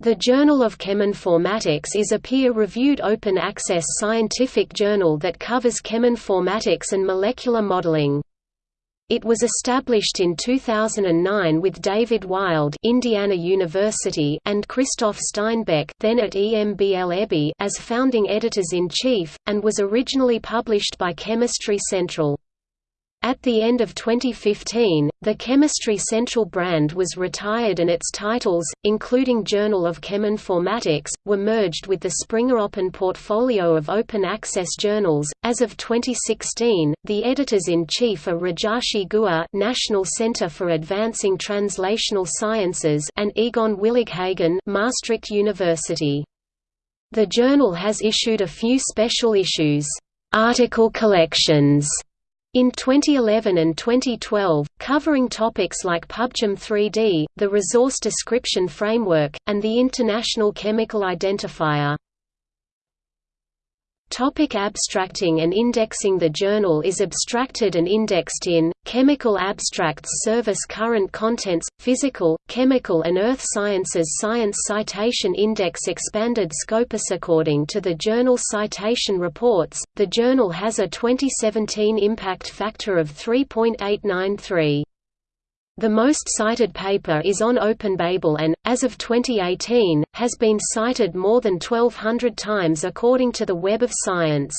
The Journal of Cheminformatics is a peer-reviewed open-access scientific journal that covers cheminformatics and molecular modeling. It was established in 2009 with David Wild Indiana University and Christoph Steinbeck then at EMBL as founding editors-in-chief, and was originally published by Chemistry Central. At the end of 2015, the Chemistry Central brand was retired and its titles, including Journal of Cheminformatics, were merged with the Springer Open portfolio of open access journals. As of 2016, the editors-in-chief are Rajarshi Guha, National Center for Advancing Translational Sciences, and Egon Willighagen, Maastricht University. The journal has issued a few special issues, article collections in 2011 and 2012, covering topics like PubChem 3D, the Resource Description Framework, and the International Chemical Identifier. Topic abstracting and indexing. The journal is abstracted and indexed in, Chemical Abstracts Service Current Contents, Physical, Chemical and Earth Sciences. Science Citation Index Expanded Scopus According to the Journal Citation Reports, the journal has a 2017 impact factor of 3.893. The most cited paper is on OpenBabel and, as of 2018, has been cited more than 1,200 times according to the Web of Science.